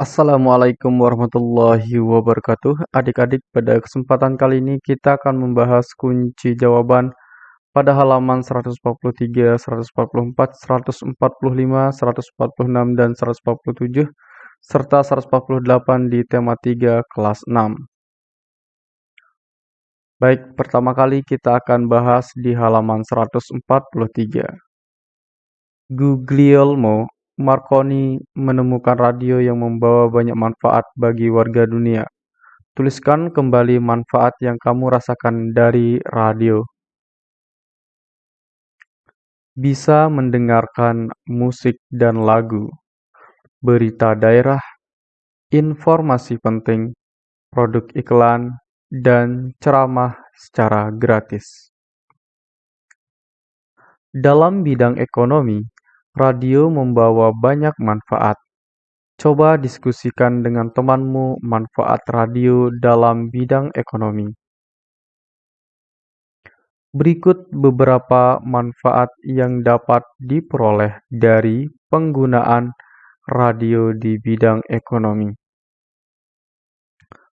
Assalamualaikum warahmatullahi wabarakatuh. Adik-adik, pada kesempatan kali ini kita akan membahas kunci jawaban pada halaman 143, 144, 145, 146, dan 147, serta 148 di tema 3 kelas 6. Baik, pertama kali kita akan bahas di halaman 143. Guglielmo Marconi menemukan radio yang membawa banyak manfaat bagi warga dunia. Tuliskan kembali manfaat yang kamu rasakan dari radio. Bisa mendengarkan musik dan lagu, berita daerah, informasi penting, produk iklan, dan ceramah secara gratis. Dalam bidang ekonomi, Radio membawa banyak manfaat. Coba diskusikan dengan temanmu manfaat radio dalam bidang ekonomi. Berikut beberapa manfaat yang dapat diperoleh dari penggunaan radio di bidang ekonomi.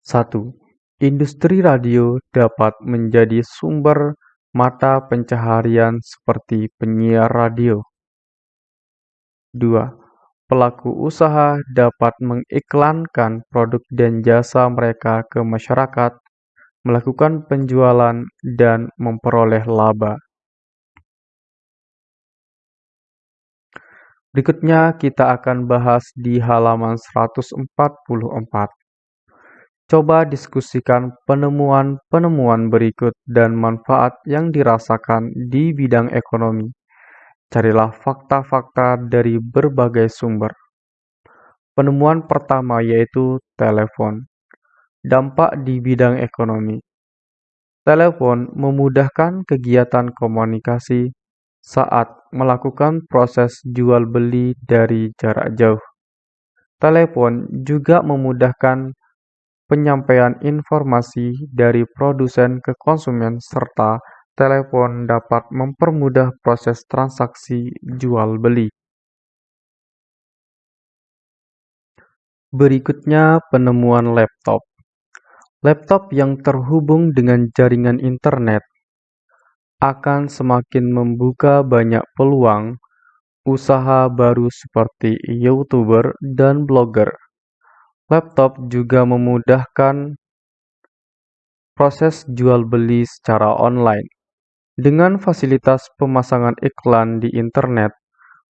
1. Industri radio dapat menjadi sumber mata pencaharian seperti penyiar radio. 2. Pelaku usaha dapat mengiklankan produk dan jasa mereka ke masyarakat, melakukan penjualan, dan memperoleh laba. Berikutnya kita akan bahas di halaman 144. Coba diskusikan penemuan-penemuan berikut dan manfaat yang dirasakan di bidang ekonomi. Carilah fakta-fakta dari berbagai sumber. Penemuan pertama yaitu telepon. Dampak di bidang ekonomi. Telepon memudahkan kegiatan komunikasi saat melakukan proses jual beli dari jarak jauh. Telepon juga memudahkan penyampaian informasi dari produsen ke konsumen serta Telepon dapat mempermudah proses transaksi jual-beli. Berikutnya penemuan laptop. Laptop yang terhubung dengan jaringan internet akan semakin membuka banyak peluang usaha baru seperti YouTuber dan blogger. Laptop juga memudahkan proses jual beli secara online. Dengan fasilitas pemasangan iklan di internet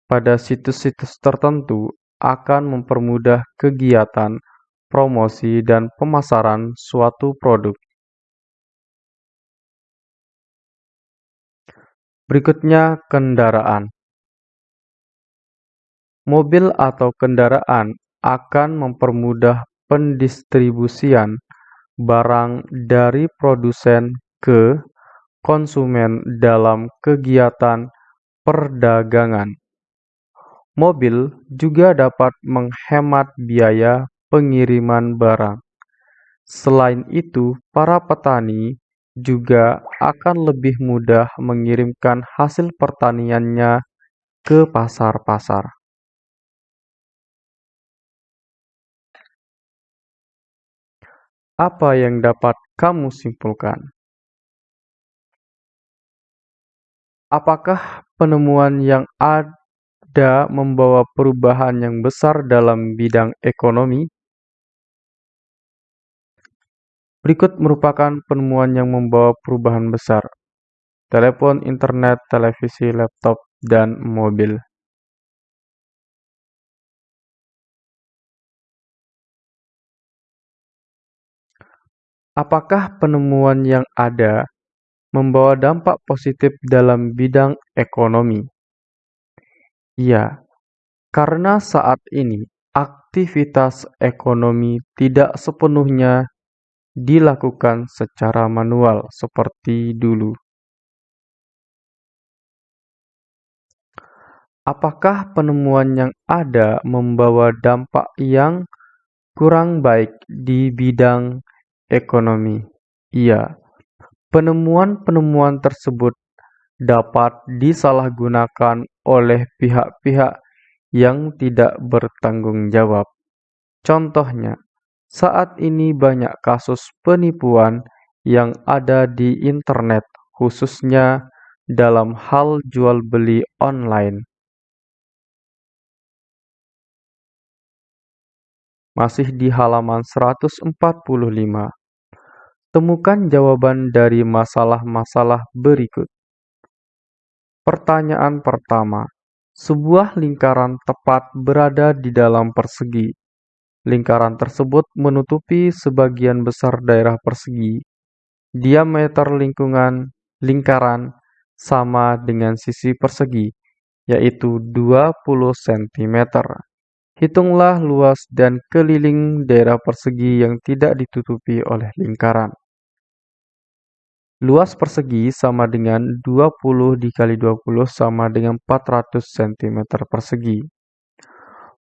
pada situs-situs tertentu akan mempermudah kegiatan promosi dan pemasaran suatu produk. Berikutnya, kendaraan. Mobil atau kendaraan akan mempermudah pendistribusian barang dari produsen ke konsumen dalam kegiatan perdagangan. Mobil juga dapat menghemat biaya pengiriman barang. Selain itu, para petani juga akan lebih mudah mengirimkan hasil pertaniannya ke pasar-pasar. Apa yang dapat kamu simpulkan? Apakah penemuan yang ada membawa perubahan yang besar dalam bidang ekonomi? Berikut merupakan penemuan yang membawa perubahan besar: telepon, internet, televisi, laptop, dan mobil. Apakah penemuan yang ada membawa dampak positif dalam bidang ekonomi. Ya, karena saat ini aktivitas ekonomi tidak sepenuhnya dilakukan secara manual seperti dulu. Apakah penemuan yang ada membawa dampak yang kurang baik di bidang ekonomi? Iya, Penemuan-penemuan tersebut dapat disalahgunakan oleh pihak-pihak yang tidak bertanggung jawab. Contohnya, saat ini banyak kasus penipuan yang ada di internet, khususnya dalam hal jual beli online. Masih di halaman 145. Temukan jawaban dari masalah-masalah berikut. Pertanyaan pertama. Sebuah lingkaran tepat berada di dalam persegi. Lingkaran tersebut menutupi sebagian besar daerah persegi. Diameter lingkungan lingkaran sama dengan sisi persegi, yaitu 20 cm. Hitunglah luas dan keliling daerah persegi yang tidak ditutupi oleh lingkaran. Luas persegi sama dengan 20 dikali 20 sama dengan 400 cm persegi.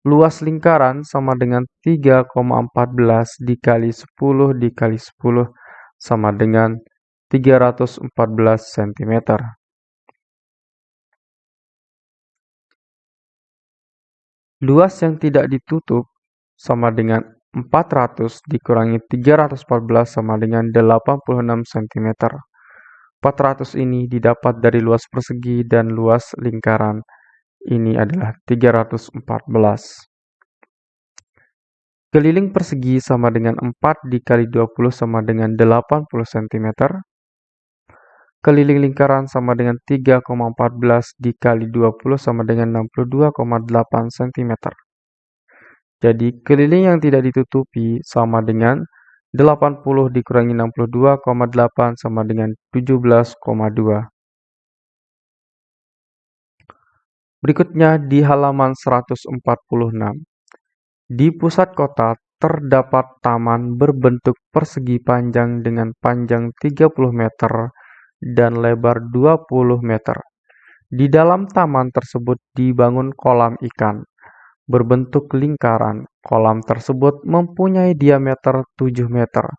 Luas lingkaran sama dengan 3,14 dikali 10 dikali 10 sama dengan 314 cm. Luas yang tidak ditutup sama dengan 400 dikurangi 314 sama dengan 86 cm. 400 ini didapat dari luas persegi dan luas lingkaran. Ini adalah 314. Keliling persegi sama dengan 4 dikali 20 sama dengan 80 cm. Keliling lingkaran sama dengan 3,14 dikali 20 sama dengan 62,8 cm. Jadi keliling yang tidak ditutupi sama dengan 80 dikurangi 62,8 sama dengan 17,2. Berikutnya di halaman 146. Di pusat kota terdapat taman berbentuk persegi panjang dengan panjang 30 meter dan lebar 20 meter. Di dalam taman tersebut dibangun kolam ikan berbentuk lingkaran. Kolam tersebut mempunyai diameter 7 meter.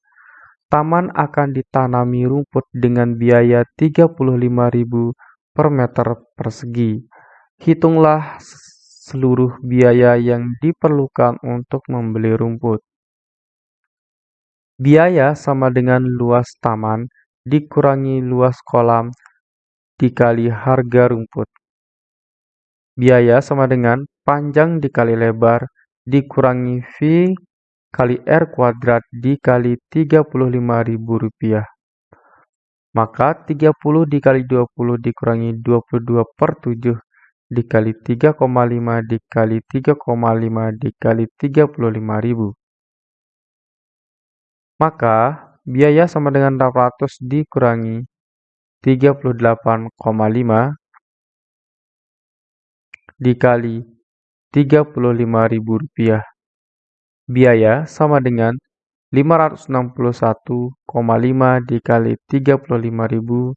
Taman akan ditanami rumput dengan biaya 35.000 per meter persegi. Hitunglah seluruh biaya yang diperlukan untuk membeli rumput. Biaya sama dengan luas taman dikurangi luas kolam dikali harga rumput. Biaya sama dengan panjang dikali lebar dikurangi V kali R kuadrat dikali Rp35.000. Maka 30 dikali 20 dikurangi 22 per 7 dikali 3,5 dikali 3,5 dikali 35.000. Maka biaya sama dengan 800 dikurangi 38,5 dikali Rp35.000. Biaya sama dengan 561,5 dikali 35.000.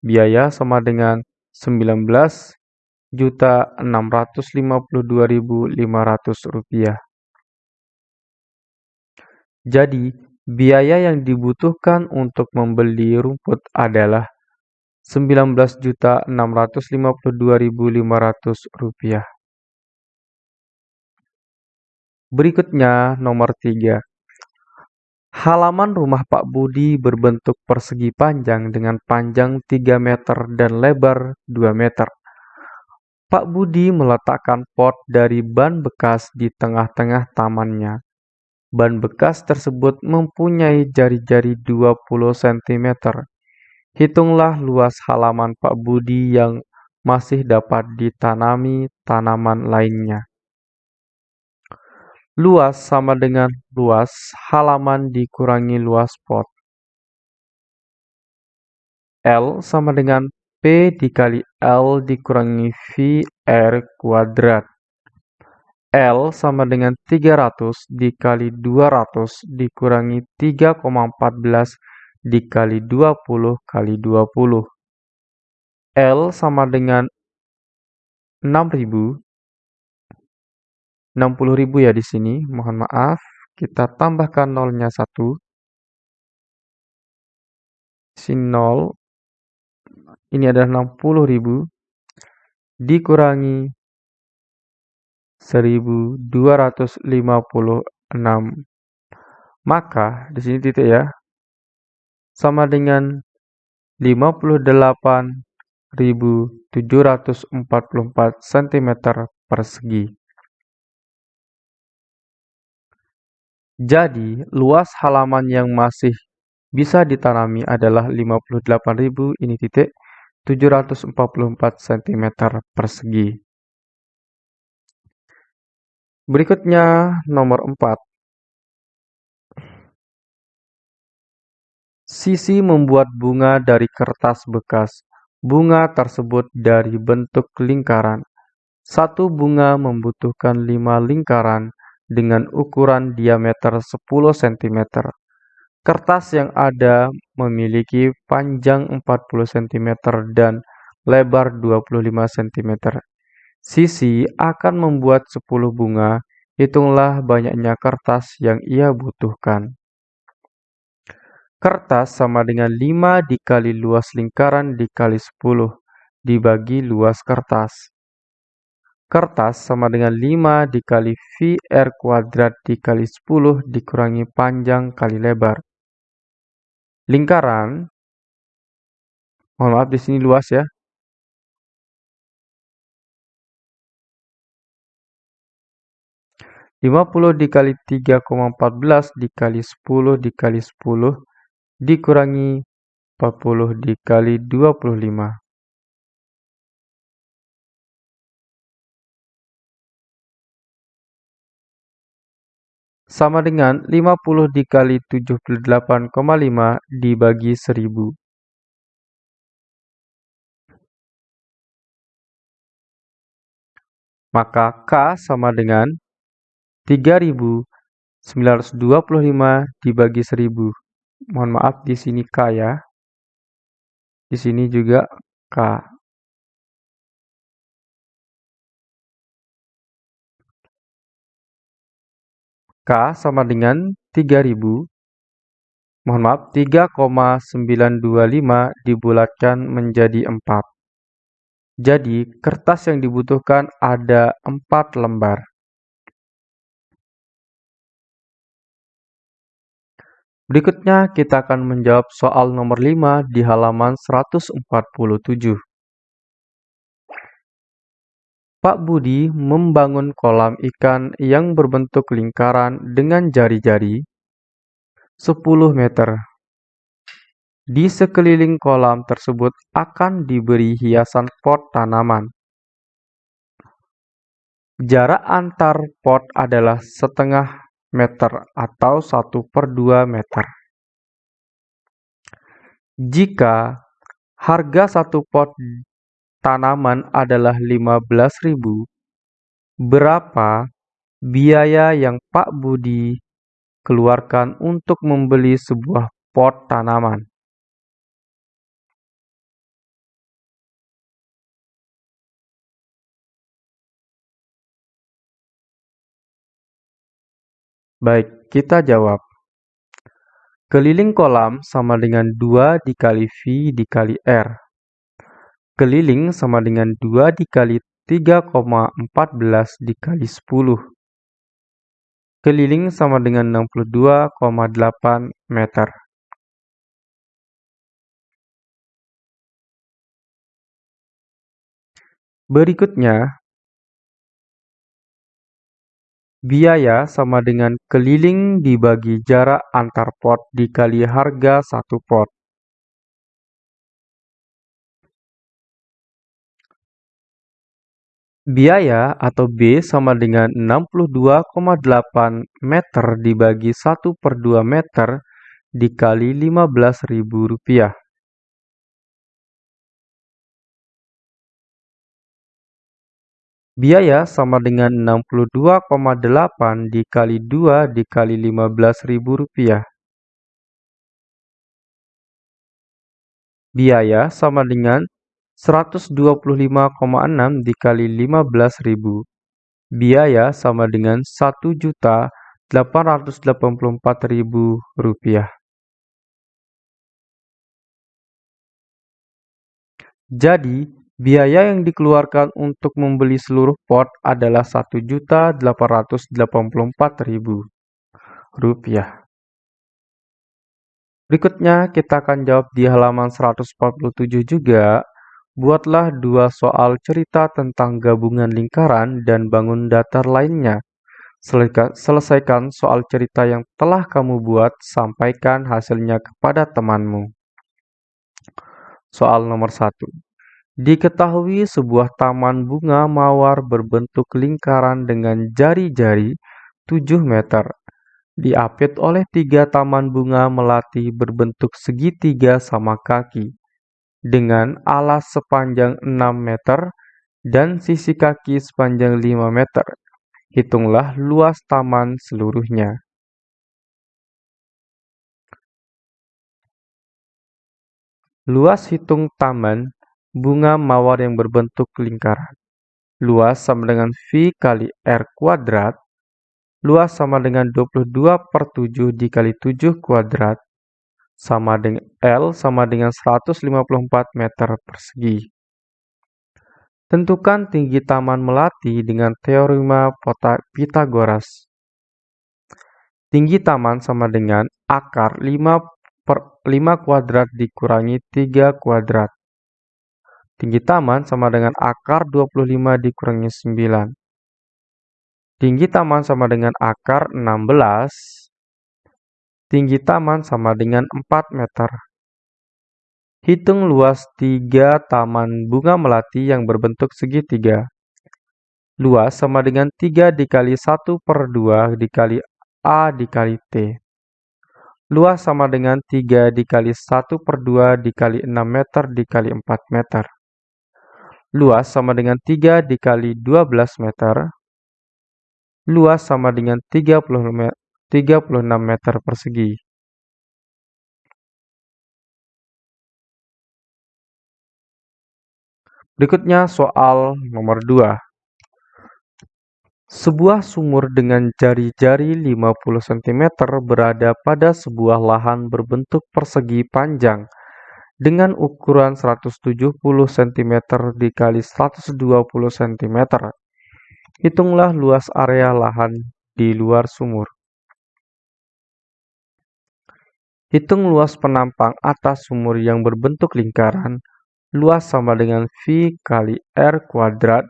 Biaya sama dengan 19.652.500 rupiah. Jadi, biaya yang dibutuhkan untuk membeli rumput adalah Rp19.652.500. Berikutnya nomor 3. Halaman rumah Pak Budi berbentuk persegi panjang dengan panjang 3 meter dan lebar 2 meter. Pak Budi meletakkan pot dari ban bekas di tengah-tengah tamannya. Ban bekas tersebut mempunyai jari-jari 20 cm. Hitunglah luas halaman Pak Budi yang masih dapat ditanami tanaman lainnya. Luas sama dengan luas halaman dikurangi luas pot. L sama dengan P dikali L dikurangi V R kuadrat. L sama dengan 300 dikali 200 dikurangi 3,14 dikali 20 kali 20. L sama dengan 6000. 60.000 ya di sini, mohon maaf. Kita tambahkan nolnya 1. Sini 0. Ini adalah 60.000 dikurangi 1256. Maka di sini titik ya. Sama dengan 58.744 cm persegi. Jadi, luas halaman yang masih bisa ditanami adalah 58.000 ini titik 744 cm persegi. Berikutnya nomor 4. Sisi membuat bunga dari kertas bekas. Bunga tersebut dari bentuk lingkaran. Satu bunga membutuhkan lima lingkaran dengan ukuran diameter 10 cm. Kertas yang ada memiliki panjang 40 cm dan lebar 25 cm. Sisi akan membuat 10 bunga, hitunglah banyaknya kertas yang ia butuhkan. Kertas sama dengan 5 dikali luas lingkaran dikali 10 dibagi luas kertas. Kertas sama dengan 5 dikali VR kuadrat dikali 10 dikurangi panjang kali lebar. Lingkaran, mohon maaf di sini luas ya. Lima puluh dikali tiga empat belas dikali sepuluh dikali sepuluh dikurangi empat puluh dikali dua puluh lima. Sama dengan 50 dikali 78,5 dibagi 1000. Maka K sama dengan 3925 dibagi 1000. Mohon maaf di sini K ya. Di sini juga K. K sama dengan 3000 mohon maaf 3,925 dibulatkan menjadi 4. Jadi kertas yang dibutuhkan ada 4 lembar. Berikutnya kita akan menjawab soal nomor 5 di halaman 147. Pak Budi membangun kolam ikan yang berbentuk lingkaran dengan jari-jari 10 meter. Di sekeliling kolam tersebut akan diberi hiasan pot tanaman. Jarak antar pot adalah setengah meter atau 1 per 2 meter. Jika harga satu pot tanaman adalah 15.000, berapa biaya yang Pak Budi keluarkan untuk membeli sebuah pot tanaman? Baik, kita jawab. Keliling kolam sama dengan 2 dikali V dikali R. Keliling sama dengan 2 dikali 3,14 dikali 10. Keliling sama dengan 62,8 meter. Berikutnya, biaya sama dengan keliling dibagi jarak antar pot dikali harga satu pot. Biaya atau B sama dengan 62,8 meter dibagi 1 per 2 meter dikali Rp15.000. Biaya sama dengan 62,8 dikali 2 dikali Rp15.000. Biaya sama dengan 125,6 dikali 15.000. Biaya sama dengan Rp1.884.000. Jadi, Biaya yang dikeluarkan untuk membeli seluruh pot adalah Rp1.884.000. Berikutnya kita akan jawab di halaman 147 juga. Buatlah dua soal cerita tentang gabungan lingkaran dan bangun datar lainnya. Selesaikan soal cerita yang telah kamu buat, sampaikan hasilnya kepada temanmu. Soal nomor 1. Diketahui sebuah taman bunga mawar berbentuk lingkaran dengan jari-jari 7 meter. Diapit oleh tiga taman bunga melati berbentuk segitiga sama kaki dengan alas sepanjang 6 meter dan sisi kaki sepanjang 5 meter. Hitunglah luas taman seluruhnya. Luas hitung taman bunga mawar yang berbentuk lingkaran. Luas sama dengan V kali R kuadrat. Luas sama dengan 22 per 7 dikali 7 kuadrat sama dengan L sama dengan 154 meter persegi. Tentukan tinggi taman melati dengan teorema Pythagoras. Tinggi taman sama dengan akar 5 per 5 kuadrat dikurangi 3 kuadrat. Tinggi taman sama dengan akar 25 dikurangi 9. Tinggi taman sama dengan akar 16 Tinggi taman sama dengan 4 meter. Hitung luas tiga taman bunga melati yang berbentuk segitiga. Luas sama dengan 3 dikali 1 per 2 dikali A dikali T. Luas sama dengan 3 dikali 1 per 2 dikali 6 meter dikali 4 meter. Luas sama dengan 3 dikali 12 meter. Luas sama dengan 30 meter 36 meter persegi. Berikutnya soal nomor 2. Sebuah sumur dengan jari-jari 50 cm berada pada sebuah lahan berbentuk persegi panjang dengan ukuran 170 cm dikali 120 cm. Hitunglah luas area lahan di luar sumur. Hitung luas penampang atas sumur yang berbentuk lingkaran. Luas sama dengan V kali R kuadrat.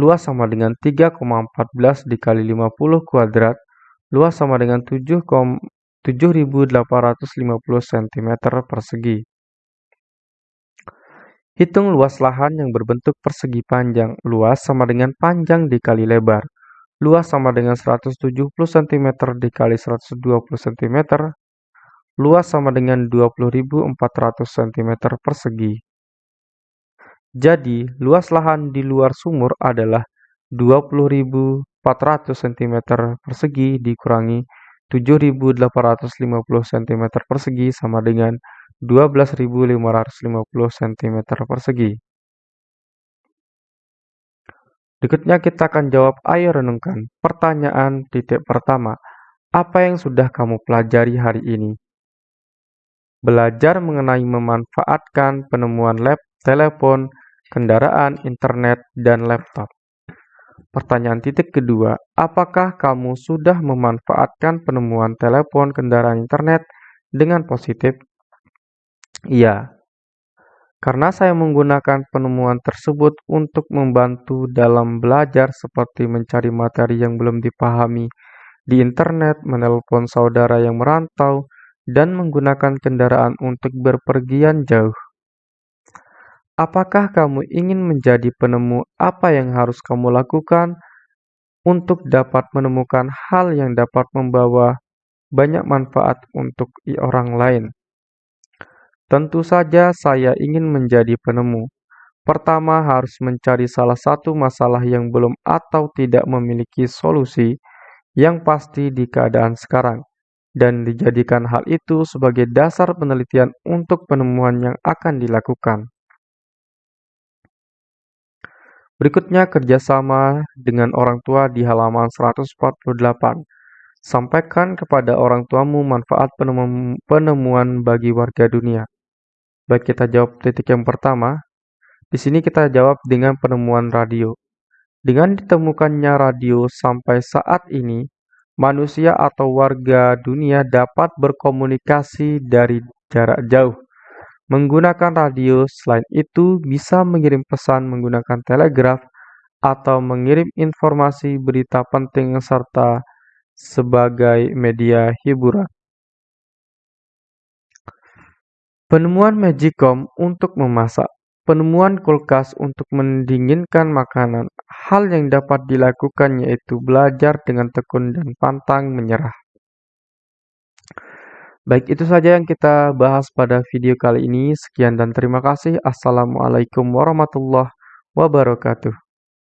Luas sama dengan 3,14 dikali 50 kuadrat. Luas sama dengan 7.850 cm persegi. Hitung luas lahan yang berbentuk persegi panjang. Luas sama dengan panjang dikali lebar. Luas sama dengan 170 cm dikali 120 cm luas sama dengan 20.400 cm persegi. Jadi, luas lahan di luar sumur adalah 20.400 cm persegi dikurangi 7.850 cm persegi sama dengan 12.550 cm persegi. Berikutnya kita akan jawab ayo renungkan. Pertanyaan titik pertama. Apa yang sudah kamu pelajari hari ini? Belajar mengenai memanfaatkan penemuan lab, telepon, kendaraan, internet, dan laptop. Pertanyaan titik kedua, apakah kamu sudah memanfaatkan penemuan telepon, kendaraan, internet dengan positif? Iya, karena saya menggunakan penemuan tersebut untuk membantu dalam belajar seperti mencari materi yang belum dipahami di internet, menelpon saudara yang merantau, dan menggunakan kendaraan untuk berpergian jauh. Apakah kamu ingin menjadi penemu apa yang harus kamu lakukan untuk dapat menemukan hal yang dapat membawa banyak manfaat untuk orang lain? Tentu saja saya ingin menjadi penemu. Pertama harus mencari salah satu masalah yang belum atau tidak memiliki solusi yang pasti di keadaan sekarang dan dijadikan hal itu sebagai dasar penelitian untuk penemuan yang akan dilakukan. Berikutnya kerjasama dengan orang tua di halaman 148. Sampaikan kepada orang tuamu manfaat penemuan bagi warga dunia. Baik kita jawab titik yang pertama. Di sini kita jawab dengan penemuan radio. Dengan ditemukannya radio sampai saat ini, manusia atau warga dunia dapat berkomunikasi dari jarak jauh. Menggunakan radio, selain itu bisa mengirim pesan menggunakan telegraf atau mengirim informasi berita penting serta sebagai media hiburan. Penemuan Magicom untuk memasak. Penemuan kulkas untuk mendinginkan makanan. Hal yang dapat dilakukan yaitu belajar dengan tekun dan pantang menyerah. Baik, itu saja yang kita bahas pada video kali ini. Sekian dan terima kasih. Assalamualaikum warahmatullahi wabarakatuh.